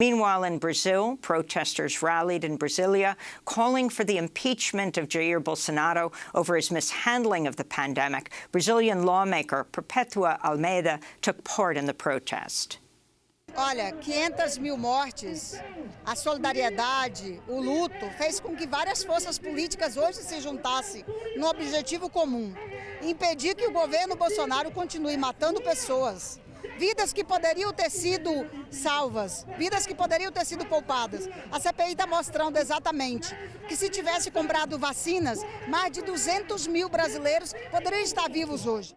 Meanwhile, in Brazil, protesters rallied in Brasilia, calling for the impeachment of Jair Bolsonaro over his mishandling of the pandemic. Brazilian lawmaker Perpetua Almeida took part in the protest. Olha, 500 mil mortes, a solidariedade, o luto, fez com que várias forças políticas hoje se juntassem no objetivo comum, impedir que o governo Bolsonaro continue matando pessoas, vidas que poderiam ter sido salvas, vidas que poderiam ter sido poupadas. A CPI está mostrando exatamente que se tivesse comprado vacinas, mais de 200 mil brasileiros poderiam estar vivos hoje.